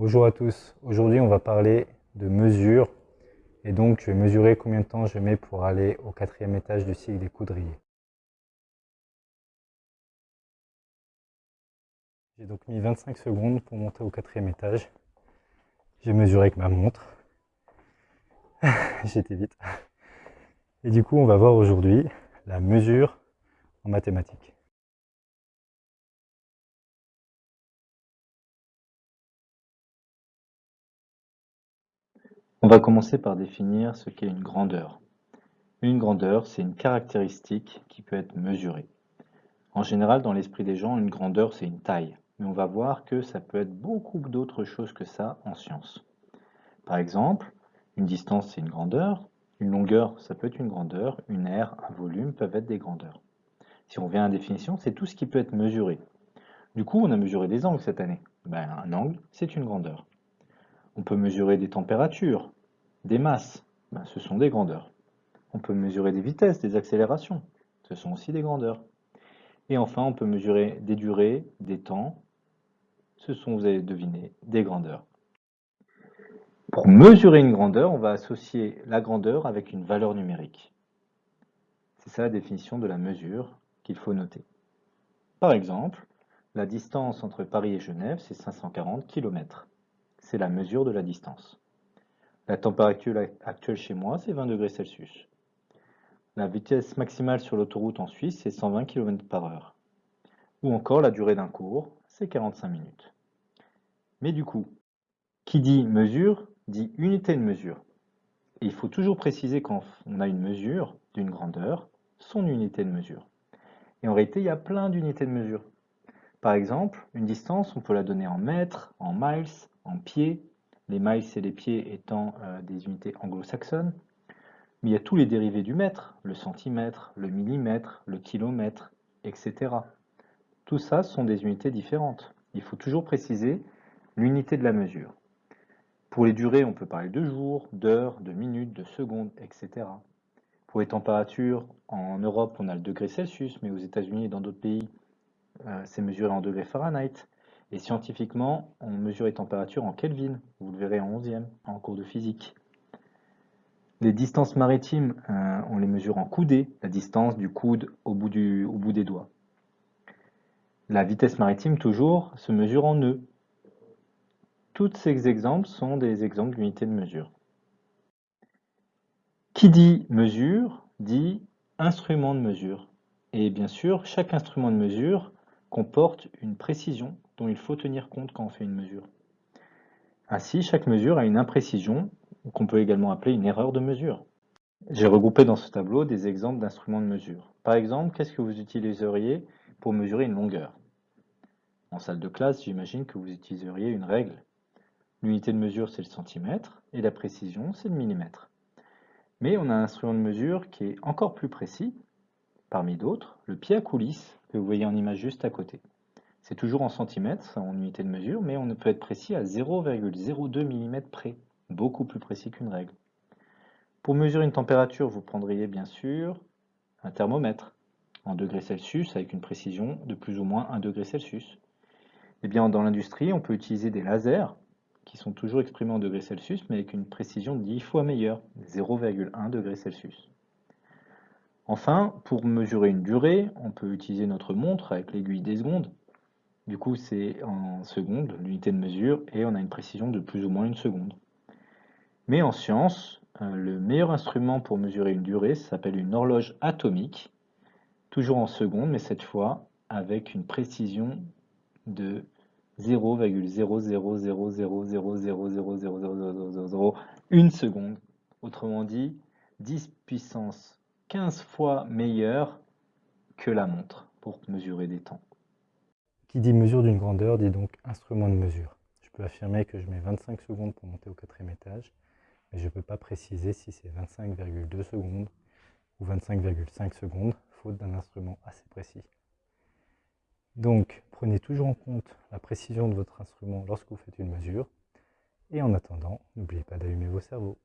Bonjour à tous, aujourd'hui on va parler de mesure et donc je vais mesurer combien de temps je mets pour aller au quatrième étage du cycle des coudriers. J'ai donc mis 25 secondes pour monter au quatrième étage. J'ai mesuré avec ma montre. J'étais vite. Et du coup on va voir aujourd'hui la mesure en mathématiques. On va commencer par définir ce qu'est une grandeur. Une grandeur, c'est une caractéristique qui peut être mesurée. En général, dans l'esprit des gens, une grandeur, c'est une taille. Mais on va voir que ça peut être beaucoup d'autres choses que ça en sciences. Par exemple, une distance, c'est une grandeur. Une longueur, ça peut être une grandeur. Une aire, un volume peuvent être des grandeurs. Si on revient à la définition, c'est tout ce qui peut être mesuré. Du coup, on a mesuré des angles cette année. Ben, un angle, c'est une grandeur. On peut mesurer des températures, des masses, ben, ce sont des grandeurs. On peut mesurer des vitesses, des accélérations, ce sont aussi des grandeurs. Et enfin, on peut mesurer des durées, des temps, ce sont, vous avez deviné, des grandeurs. Pour mesurer une grandeur, on va associer la grandeur avec une valeur numérique. C'est ça la définition de la mesure qu'il faut noter. Par exemple, la distance entre Paris et Genève, c'est 540 km c'est la mesure de la distance. La température actuelle chez moi, c'est 20 degrés Celsius. La vitesse maximale sur l'autoroute en Suisse, c'est 120 km par heure. Ou encore la durée d'un cours, c'est 45 minutes. Mais du coup, qui dit mesure, dit unité de mesure. Et il faut toujours préciser quand on a une mesure d'une grandeur, son unité de mesure. Et en réalité, il y a plein d'unités de mesure. Par exemple, une distance, on peut la donner en mètres, en miles, en pieds, les miles et les pieds étant euh, des unités anglo-saxonnes. Mais il y a tous les dérivés du mètre, le centimètre, le millimètre, le kilomètre, etc. Tout ça sont des unités différentes. Il faut toujours préciser l'unité de la mesure. Pour les durées, on peut parler de jours, d'heures, de minutes, de secondes, etc. Pour les températures, en Europe, on a le degré Celsius, mais aux États-Unis et dans d'autres pays, euh, c'est mesuré en degrés Fahrenheit. Et scientifiquement, on mesure les températures en Kelvin. Vous le verrez en 11e, en cours de physique. Les distances maritimes, euh, on les mesure en coudées, la distance du coude au bout, au bout des doigts. La vitesse maritime, toujours, se mesure en nœuds. Tous ces exemples sont des exemples d'unités de mesure. Qui dit mesure, dit instrument de mesure. Et bien sûr, chaque instrument de mesure comporte une précision dont il faut tenir compte quand on fait une mesure. Ainsi, chaque mesure a une imprécision, qu'on peut également appeler une erreur de mesure. J'ai regroupé dans ce tableau des exemples d'instruments de mesure. Par exemple, qu'est-ce que vous utiliseriez pour mesurer une longueur? En salle de classe, j'imagine que vous utiliseriez une règle. L'unité de mesure, c'est le centimètre, et la précision, c'est le millimètre. Mais on a un instrument de mesure qui est encore plus précis, parmi d'autres, le pied à coulisse, que vous voyez en image juste à côté. C'est toujours en centimètres, en unité de mesure, mais on peut être précis à 0,02 mm près, beaucoup plus précis qu'une règle. Pour mesurer une température, vous prendriez bien sûr un thermomètre en degrés Celsius avec une précision de plus ou moins 1 degré Celsius. Eh bien, dans l'industrie, on peut utiliser des lasers qui sont toujours exprimés en degrés Celsius, mais avec une précision 10 fois meilleure, 0,1 degré Celsius. Enfin, pour mesurer une durée, on peut utiliser notre montre avec l'aiguille des secondes. Du coup, c'est en secondes, l'unité de mesure, et on a une précision de plus ou moins une seconde. Mais en science, euh, le meilleur instrument pour mesurer une durée s'appelle une horloge atomique, toujours en secondes, mais cette fois avec une précision de 0,00000000001 seconde. Autrement dit, 10 puissance 15 fois meilleure que la montre pour mesurer des temps. Qui dit mesure d'une grandeur dit donc instrument de mesure. Je peux affirmer que je mets 25 secondes pour monter au quatrième étage, mais je ne peux pas préciser si c'est 25,2 secondes ou 25,5 secondes, faute d'un instrument assez précis. Donc, prenez toujours en compte la précision de votre instrument lorsque vous faites une mesure. Et en attendant, n'oubliez pas d'allumer vos cerveaux.